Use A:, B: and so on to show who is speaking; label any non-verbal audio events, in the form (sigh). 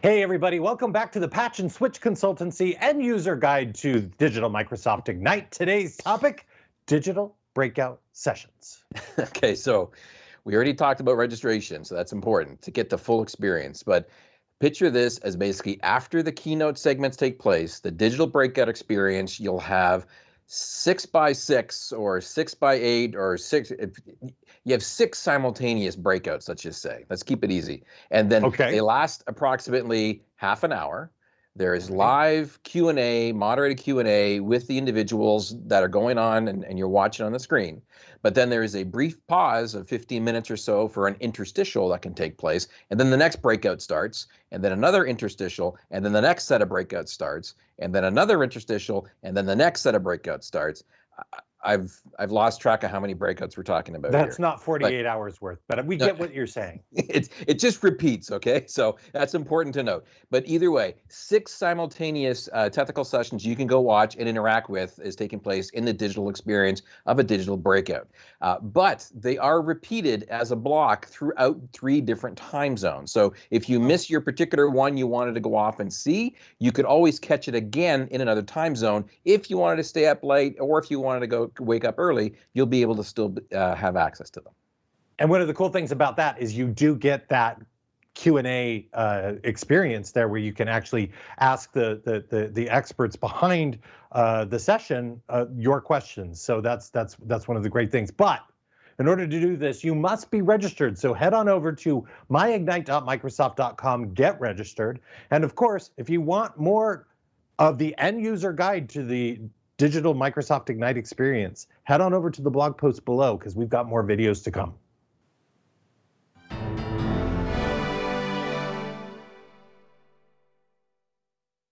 A: Hey everybody, welcome back to the Patch and Switch Consultancy End User Guide to Digital Microsoft Ignite. Today's topic, digital breakout sessions. (laughs)
B: okay, so we already talked about registration, so that's important to get the full experience. But picture this as basically after the keynote segments take place, the digital breakout experience, you'll have six by six or six by eight or six you have six simultaneous breakouts let's just say. Let's keep it easy. And then okay. they last approximately half an hour there is live q&a moderated q&a with the individuals that are going on and, and you're watching on the screen but then there is a brief pause of 15 minutes or so for an interstitial that can take place. And then the next breakout starts, and then another interstitial, and then the next set of breakouts starts, and then another interstitial, and then the next set of breakouts starts. I've I've lost track of how many breakouts we're talking about.
A: That's
B: here.
A: not 48 but, hours worth, but we get what you're saying. (laughs)
B: It's it just repeats, okay? So that's important to note. But either way, six simultaneous uh, technical sessions you can go watch and interact with is taking place in the digital experience of a digital breakout. Uh, but they are repeated as a block throughout three different time zones. So if you miss your particular one you wanted to go off and see, you could always catch it again in another time zone if you wanted to stay up late or if you wanted to go wake up early, you'll be able to still uh, have access to them.
A: And one of the cool things about that is you do get that Q&A uh, experience there where you can actually ask the the the, the experts behind uh, the session uh, your questions. So that's that's that's one of the great things. But in order to do this, you must be registered. So head on over to myignite.microsoft.com, get registered. And of course, if you want more of the end user guide to the digital Microsoft Ignite experience, head on over to the blog post below because we've got more videos to come.